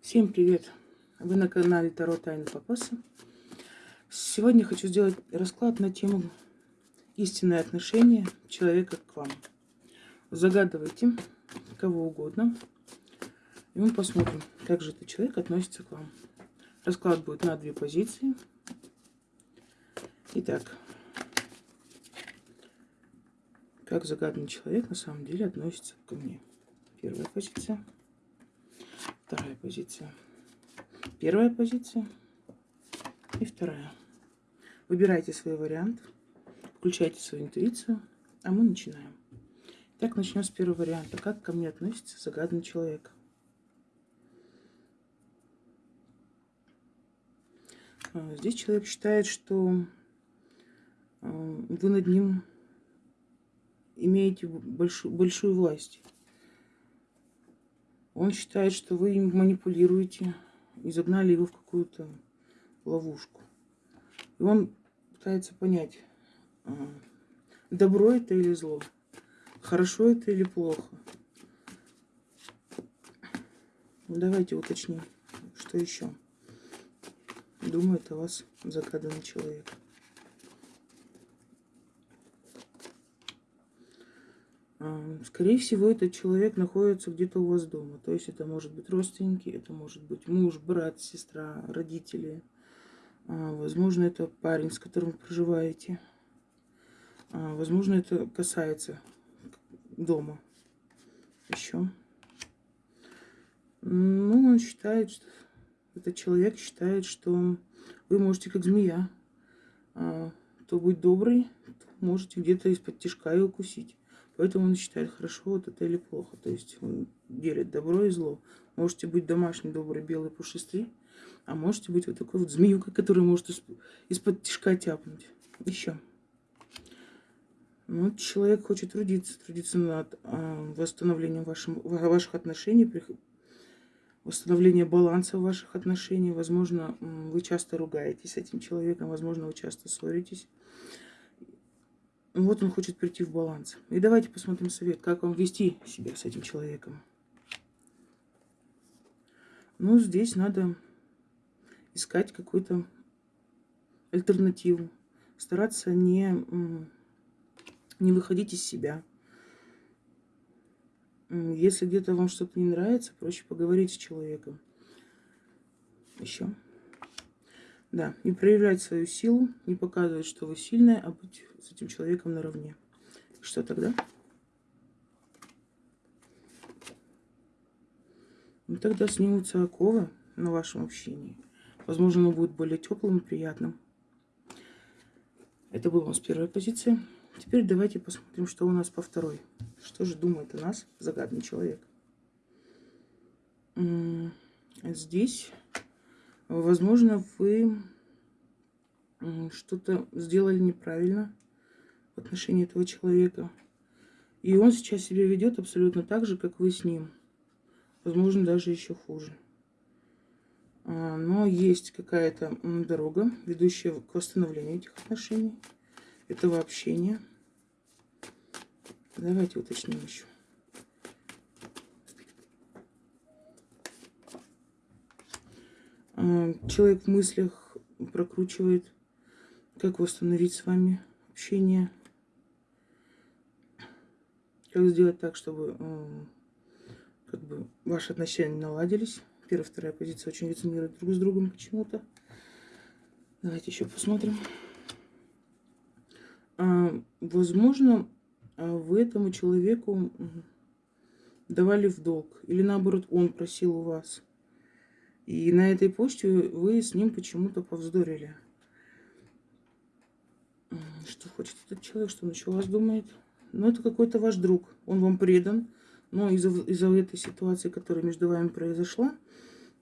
Всем привет! Вы на канале Таро Тайны Папаса. Сегодня хочу сделать расклад на тему истинное отношение человека к вам. Загадывайте кого угодно, и мы посмотрим, как же этот человек относится к вам. Расклад будет на две позиции. Итак, как загаданный человек на самом деле относится ко мне. Первая позиция. Вторая позиция. Первая позиция и вторая. Выбирайте свой вариант, включайте свою интуицию, а мы начинаем. Так, начнем с первого варианта. Как ко мне относится загаданный человек? А, здесь человек считает, что а, вы над ним имеете большую, большую власть. Он считает, что вы им манипулируете и загнали его в какую-то ловушку. И он пытается понять, а, добро это или зло, хорошо это или плохо. Давайте уточним, что еще думает о вас загаданный человек. Скорее всего, этот человек находится где-то у вас дома. То есть это может быть родственники, это может быть муж, брат, сестра, родители. А, возможно, это парень, с которым вы проживаете. А, возможно, это касается дома. Еще. Ну, он считает, что этот человек считает, что вы можете как змея. А, то быть добрый, то можете где-то из-под тяжка и укусить. Поэтому он считает, хорошо вот это или плохо. То есть он делит добро и зло. Можете быть домашний, добрый, белый, пушистый. А можете быть вот такой вот змеюкой, который может из-под тяжка тяпнуть. Еще. Ну, человек хочет трудиться, трудиться над э, восстановлением вашим, ваших отношений, восстановлением баланса в ваших отношениях. Возможно, вы часто ругаетесь с этим человеком, возможно, вы часто ссоритесь. Вот он хочет прийти в баланс. И давайте посмотрим совет, как вам вести себя с этим человеком. Ну, здесь надо искать какую-то альтернативу. Стараться не, не выходить из себя. Если где-то вам что-то не нравится, проще поговорить с человеком. Еще. Да, не проявлять свою силу, не показывать, что вы сильная, а быть с этим человеком наравне. Что тогда? Ну, тогда снимутся оковы на вашем общении. Возможно, оно будет более теплым и приятным. Это была у нас первая позиция. Теперь давайте посмотрим, что у нас по второй. Что же думает о нас загадный человек. Здесь Возможно, вы что-то сделали неправильно в отношении этого человека. И он сейчас себя ведет абсолютно так же, как вы с ним. Возможно, даже еще хуже. А, но есть какая-то дорога, ведущая к восстановлению этих отношений, этого общения. Давайте уточним еще. Человек в мыслях прокручивает, как восстановить с вами общение. Как сделать так, чтобы как бы ваши отношения наладились. Первая, вторая позиция очень резонируют друг с другом почему-то. Давайте еще посмотрим. А, возможно, а, вы этому человеку давали в долг. Или наоборот, он просил у вас. И на этой почте вы с ним почему-то повздорили. Что хочет этот человек, что он еще вас думает? Ну, это какой-то ваш друг. Он вам предан. Но из-за из, этой ситуации, которая между вами произошла,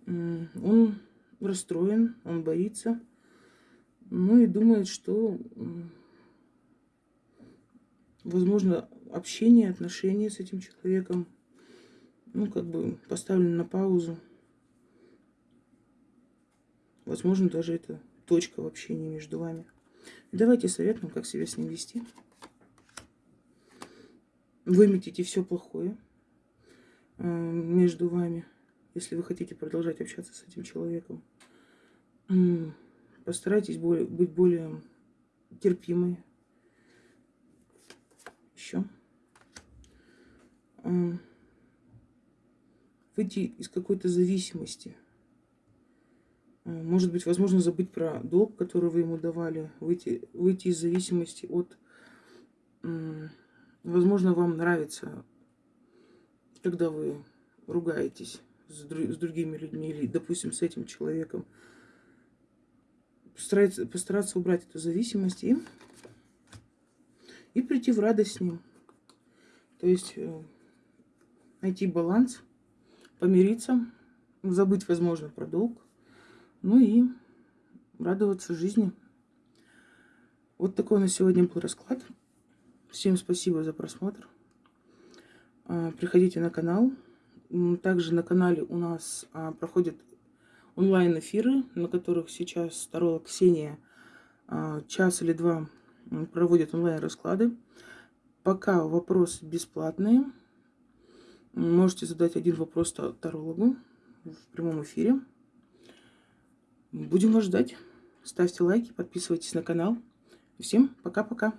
он расстроен, он боится. Ну и думает, что, возможно, общение, отношения с этим человеком, ну, как бы поставлены на паузу. Возможно, даже это точка в общении между вами. давайте советуем, как себя с ним вести. Выметите все плохое э, между вами. если вы хотите продолжать общаться с этим человеком. Постарайтесь более, быть более терпимой. Еще. Выйти из какой-то зависимости. Может быть, возможно, забыть про долг, который вы ему давали. Выйти, выйти из зависимости от... Возможно, вам нравится, когда вы ругаетесь с, с другими людьми или, допустим, с этим человеком. Постараться, постараться убрать эту зависимость и, и прийти в радость с ним. То есть э, найти баланс, помириться, забыть, возможно, про долг, ну и радоваться жизни. Вот такой на сегодня был расклад. Всем спасибо за просмотр. А, приходите на канал. Также на канале у нас а, проходят онлайн-эфиры, на которых сейчас второго Ксения а, час или два проводит онлайн-расклады. Пока вопросы бесплатные. Можете задать один вопрос тарологу в прямом эфире. Будем вас ждать. Ставьте лайки, подписывайтесь на канал. Всем пока-пока.